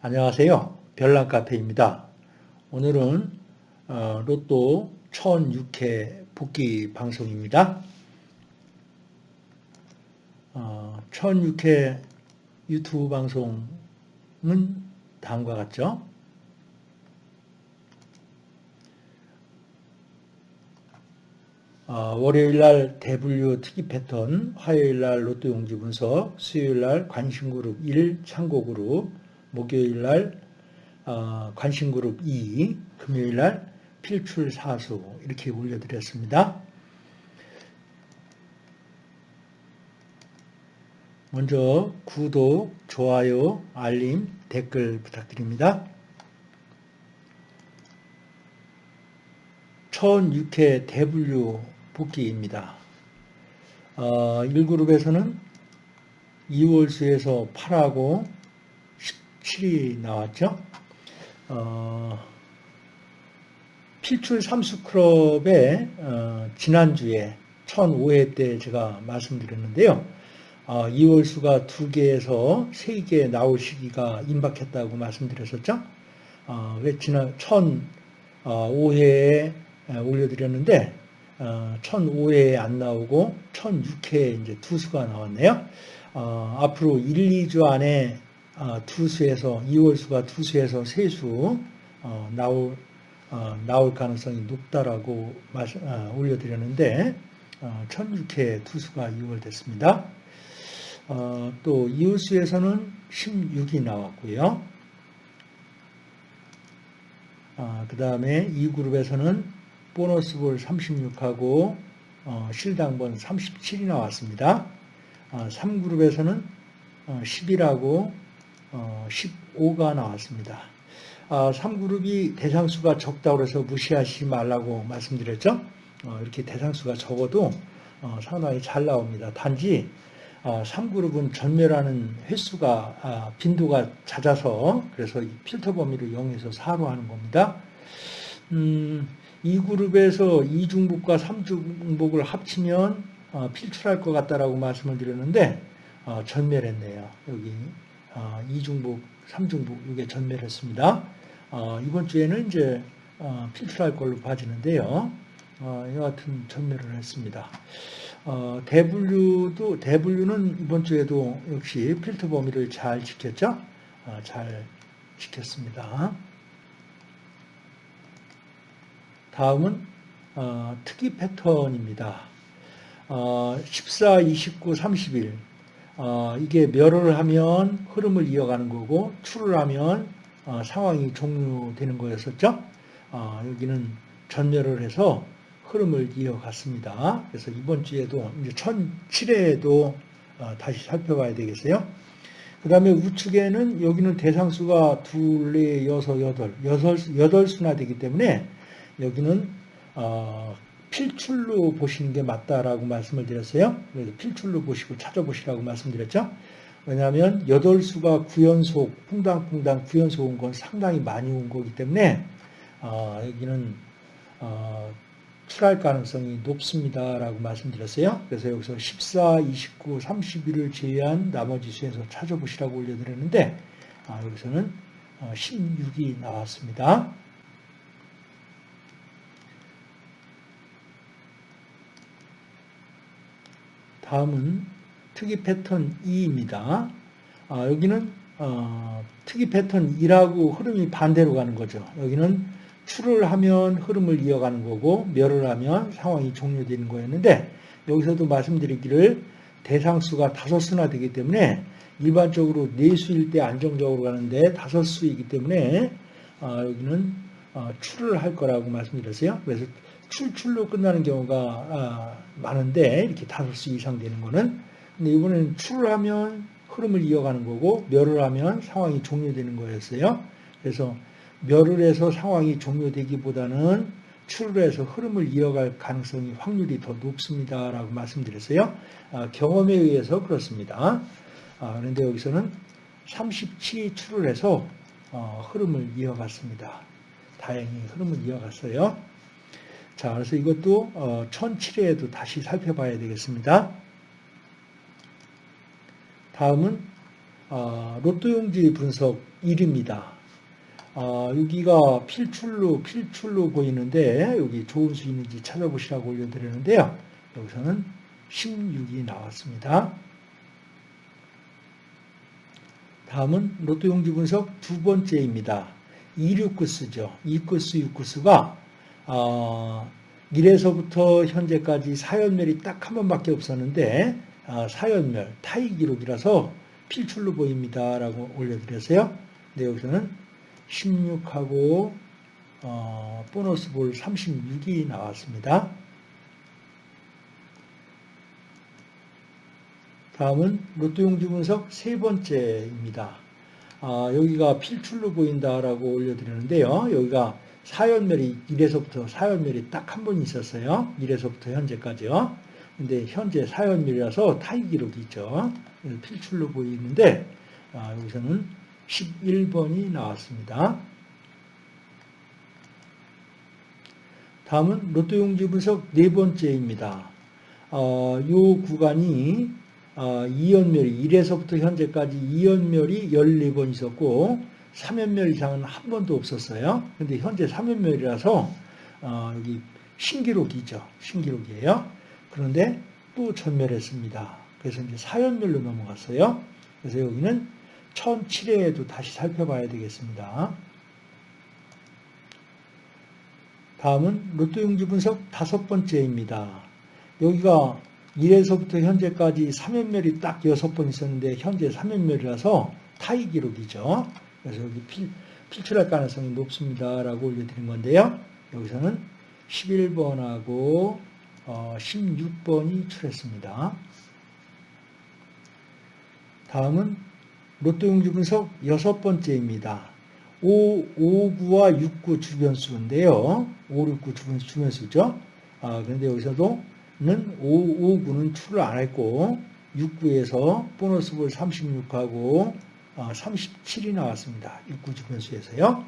안녕하세요. 별난카페입니다. 오늘은 어, 로또 1006회 복귀 방송입니다. 어, 1006회 유튜브 방송은 다음과 같죠. 어, 월요일날 대분류 특이 패턴, 화요일날 로또 용지 분석, 수요일날 관심그룹 1 참고그룹, 목요일날 어, 관심그룹 2, 금요일날 필출 사수 이렇게 올려드렸습니다. 먼저 구독, 좋아요, 알림, 댓글 부탁드립니다. 1006회 대분류 복귀입니다. 어, 1그룹에서는 2월수에서 8하고 17이 나왔죠. 어, 필출 삼수클럽의 어, 지난주에 1005회 때 제가 말씀드렸는데요. 어, 2월 수가 2개에서 3개 나올 시기가 임박했다고 말씀드렸었죠. 어, 지난 1005회에 올려드렸는데 어, 1005회에 안 나오고 1006회에 이제 두 수가 나왔네요. 어, 앞으로 1, 2주 안에 어, 투수에서 2월수가 투수에서 세수 어, 나올 어, 나올 가능성이 높다라고 말씀, 어, 올려드렸는데 어, 1006회 투수가 2월 됐습니다. 어, 또 이웃수에서는 16이 나왔고요. 어, 그 다음에 이 그룹에서는 보너스볼 36하고 어, 실당번 37이 나왔습니다. 어, 3그룹에서는 10이라고 15가 나왔습니다. 3그룹이 대상수가 적다고 해서 무시하지 말라고 말씀드렸죠. 이렇게 대상수가 적어도 상당히 잘 나옵니다. 단지 3그룹은 전멸하는 횟수가 빈도가 잦아서 그래서 필터 범위를 0에서 4로 하는 겁니다. 음, 이 그룹에서 이중복과 삼중복을 합치면 어, 필출할 것 같다라고 말씀을 드렸는데 어, 전멸했네요. 여기 어, 이중복, 삼중복 이게 전멸했습니다. 이번 주에는 이제 필출할 걸로 봐지는데요. 여하튼 전멸을 했습니다. 대분류도 대분류는 이번 주에도 역시 필터 범위를 잘 지켰죠. 잘 지켰습니다. 다음은 어, 특이 패턴입니다. 어, 14, 29, 30일 어, 이게 멸을 하면 흐름을 이어가는 거고 출을 하면 어, 상황이 종료되는 거였었죠. 어, 여기는 전멸을 해서 흐름을 이어갔습니다. 그래서 이번 주에도 이제 1007회에도 어, 다시 살펴봐야 되겠어요. 그 다음에 우측에는 여기는 대상수가 둘, 넷, 여섯, 여덟, 여섯, 여덟 수나 되기 때문에 여기는 어, 필출로 보시는 게 맞다라고 말씀을 드렸어요. 그래서 필출로 보시고 찾아보시라고 말씀드렸죠. 왜냐하면 8수가 구연속, 퐁당퐁당 구연속 온 건 상당히 많이 온 거기 때문에 어, 여기는 어, 출할 가능성이 높습니다라고 말씀드렸어요. 그래서 여기서 14, 29, 31을 제외한 나머지 수에서 찾아보시라고 올려드렸는데 아, 여기서는 16이 어, 나왔습니다. 다음은 특이 패턴 2입니다. 아, 여기는 어, 특이 패턴 2라고 흐름이 반대로 가는 거죠. 여기는 출을 하면 흐름을 이어가는 거고 멸을 하면 상황이 종료되는 거였는데 여기서도 말씀드리기를 대상수가 다섯 수나 되기 때문에 일반적으로 네 수일 때 안정적으로 가는데 다섯 수이기 때문에 어, 여기는 어, 출을 할 거라고 말씀드렸어요. 그래서 출출로 끝나는 경우가 아, 많은데 이렇게 다섯 수 이상 되는 거는 근데 이번에는 출을 하면 흐름을 이어가는 거고 멸을 하면 상황이 종료되는 거였어요. 그래서 멸을 해서 상황이 종료되기보다는 출을 해서 흐름을 이어갈 가능성이 확률이 더 높습니다라고 말씀드렸어요. 아, 경험에 의해서 그렇습니다. 아, 그런데 여기서는 37이 출을 해서 어, 흐름을 이어갔습니다. 다행히 흐름을 이어갔어요. 자, 그래서 이것도 어, 1007회에도 다시 살펴봐야 되겠습니다. 다음은 아, 로또용지 분석 1입니다. 아, 여기가 필출로 필출로 보이는데 여기 좋은 수 있는지 찾아보시라고 올려드리는데요. 여기서는 16이 나왔습니다. 다음은 로또용지 분석 두 번째입니다. 269수죠. 2구수, 6구수가 어, 1에서부터 현재까지 사연멸이 딱 한 번밖에 없었는데 어, 사연멸, 타이 기록이라서 필출로 보입니다. 라고 올려드렸어요. 근데 여기서는 16하고 어, 보너스 볼 36이 나왔습니다. 다음은 로또 용지 분석 세 번째입니다. 아, 여기가 필출로 보인다라고 올려드리는데요. 여기가 사연멸이 1에서부터 사연멸이 딱 한 번 있었어요. 1에서부터 현재까지요. 근데 현재 사연멸이라서 타이 기록이 있죠. 필출로 보이는데 아, 여기서는 11번이 나왔습니다. 다음은 로또 용지 분석 네 번째입니다. 어, 이 구간이 어, 이연멸이 1에서부터 현재까지 이연멸이 14번 있었고 3연멸 이상은 한 번도 없었어요. 근데 현재 3연멸이라서 어, 여기 신기록이죠. 신기록이에요. 그런데 또 전멸했습니다. 그래서 이제 4연멸로 넘어갔어요. 그래서 여기는 1007회에도 다시 살펴봐야 되겠습니다. 다음은 로또 용지 분석 다섯 번째입니다. 여기가 1에서부터 현재까지 3연멸이 딱 6번 있었는데 현재 3연멸이라서 타이 기록이죠. 그래서 여기 필, 필출할 가능성이 높습니다. 라고 올려드린 건데요. 여기서는 11번하고 어, 16번이 출했습니다. 다음은 로또용지 분석 여섯 번째입니다. 5, 5, 9와 6, 9 주변수인데요. 5, 6, 9 주변, 주변수죠. 아, 그런데 여기서도 는 5, 5, 9는 출을 안 했고 6, 9에서 보너스 볼 36하고 37이 나왔습니다. 6, 9 주변수에서요.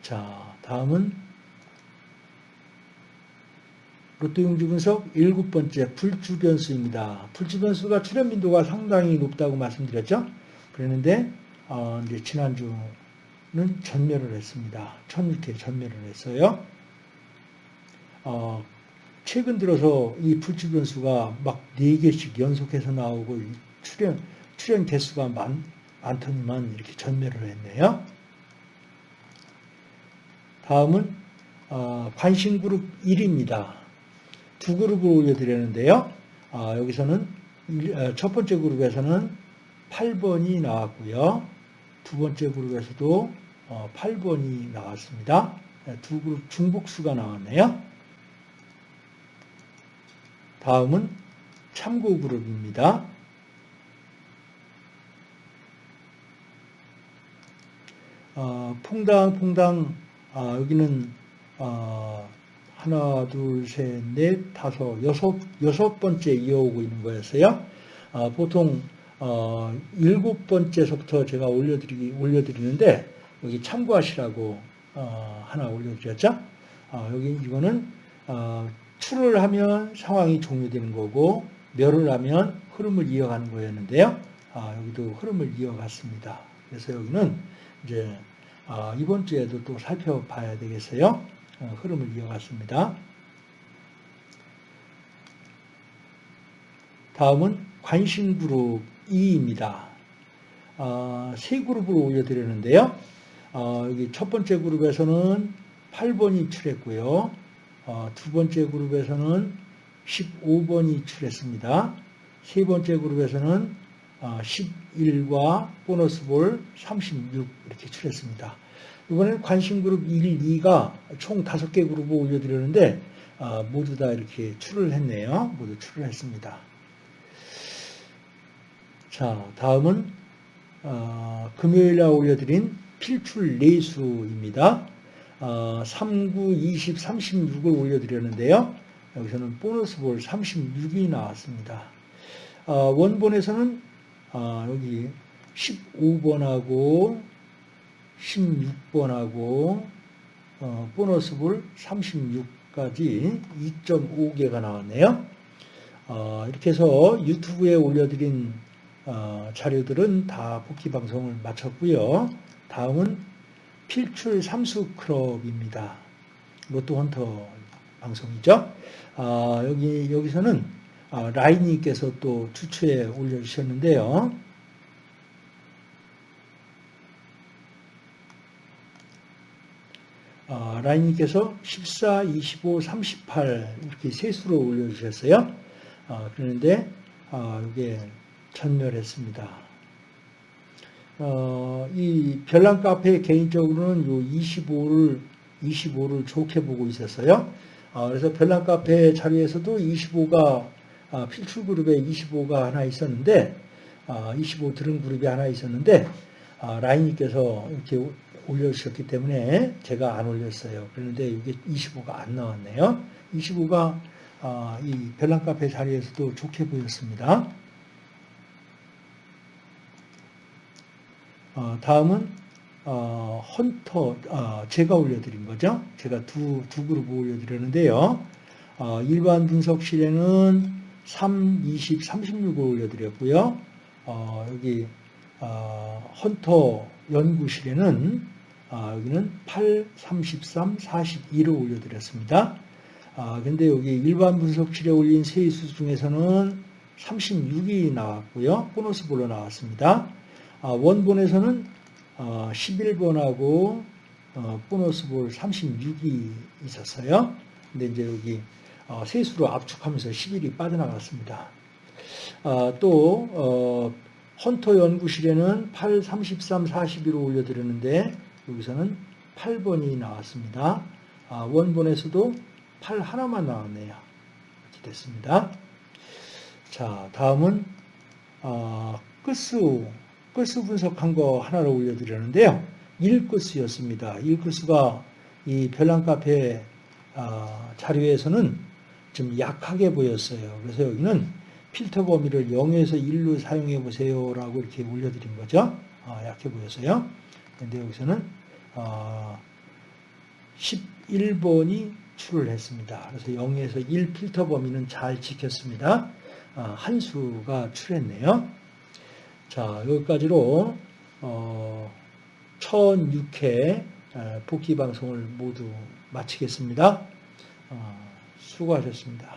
자, 다음은 로또용지 분석 일곱 번째 불주변수입니다. 불주변수가 출현 빈도가 상당히 높다고 말씀드렸죠. 그랬는데 어, 이제 지난주는 전멸을 했습니다. 1006회 전멸을 했어요. 어, 최근 들어서 이 불주변수가 막 4개씩 연속해서 나오고 출현, 출현 개수가 많, 많더니만 이렇게 전멸을 했네요. 다음은 어, 관심그룹 1입니다. 두 그룹을 올려드렸는데요. 아, 여기서는 어, 첫 번째 그룹에서는 8번이 나왔고요. 두 번째 그룹에서도 8번이 어, 나왔습니다. 네, 두 그룹 중복수가 나왔네요. 다음은 참고 그룹입니다. 어, 퐁당 퐁당 아, 여기는 어, 하나, 둘, 셋, 넷, 다섯, 여섯, 여섯 번째 이어오고 있는 거였어요. 어, 보통, 어, 일곱 번째서부터 제가 올려드리, 올려드리는데, 여기 참고하시라고, 어, 하나 올려드렸죠. 어, 여기, 이거는, 어, 출을 하면 상황이 종료되는 거고, 멸을 하면 흐름을 이어가는 거였는데요. 아, 여기도 흐름을 이어갔습니다. 그래서 여기는 이제, 아, 이번 주에도 또 살펴봐야 되겠어요. 어, 흐름을 이어갔습니다. 다음은 관심그룹 2입니다. 어, 세 그룹을 올려드렸는데요. 어, 여기 첫 번째 그룹에서는 8번이 출했고요. 어, 두 번째 그룹에서는 15번이 출했습니다. 세 번째 그룹에서는 11과 어, 보너스 볼 36 이렇게 출했습니다. 이번에는 관심 그룹 1, 2가 총 5개 그룹을 올려드렸는데 아, 모두 다 이렇게 출을 했네요. 모두 출을 했습니다. 자, 다음은 어, 금요일날 올려드린 필출 레이수입니다. 어, 3, 9, 20, 36을 올려드렸는데요. 여기서는 보너스 볼 36이 나왔습니다. 어, 원본에서는 어, 여기 15번하고 16번하고 어, 보너스 볼 36까지 2.5개가 나왔네요. 어, 이렇게 해서 유튜브에 올려드린 어, 자료들은 다 복귀 방송을 마쳤고요. 다음은 필출 삼수 크롭입니다. 로또 헌터 방송이죠. 아, 여기 여기서는 아, 라인님께서 또 추추에 올려주셨는데요. 아, 라인님께서 14, 25, 38 이렇게 세수로 올려주셨어요. 아, 그런데 아, 이게 전멸했습니다. 어, 이 별난 카페 개인적으로는 요 25를 25를 좋게 보고 있었어요. 아, 그래서 별난 카페 자리에서도 25가 아, 필출 그룹에 25가 하나 있었는데 아, 25 들은 그룹이 하나 있었는데 아, 라인님께서 이렇게 올려주셨기 때문에 제가 안 올렸어요. 그런데 이게 25가 안 나왔네요. 25가 아, 이 별난 카페 자리에서도 좋게 보였습니다. 어, 다음은 어, 헌터 어, 제가 올려드린 거죠. 제가 두, 두 그룹 올려드렸는데요. 어, 일반 분석실에는 3, 20, 36을 올려드렸고요. 어, 여기 어, 헌터 연구실에는 아, 여기는 8, 33, 42를 올려드렸습니다. 아, 근데 여기 일반 분석실에 올린 세이수 중에서는 36이 나왔고요. 보너스 볼로 나왔습니다. 아, 원본에서는 어, 11번하고 어, 보너스 볼 36이 있었어요. 근데 이제 여기 어, 세수로 압축하면서 11이 빠져나갔습니다. 아, 또 어, 헌터 연구실에는 8, 33, 41을 올려드렸는데 여기서는 8번이 나왔습니다. 아, 원본에서도 8 하나만 나왔네요. 이렇게 됐습니다. 자, 다음은 어, 끝수 끝수 분석한 거 하나를 올려드렸는데요. 1끝수였습니다. 1끝수가 이 별난 카페 어, 자료에서는 좀 약하게 보였어요. 그래서 여기는 필터 범위를 0에서 1로 사용해 보세요 라고 이렇게 올려드린 거죠. 어, 약해 보였어요. 근데 여기서는 어, 11번이 출을 했습니다. 그래서 0에서 1 필터 범위는 잘 지켰습니다. 어, 한 수가 출했네요. 자, 여기까지로 어, 1006회 복귀 방송을 모두 마치겠습니다. 어, 수고하셨습니다.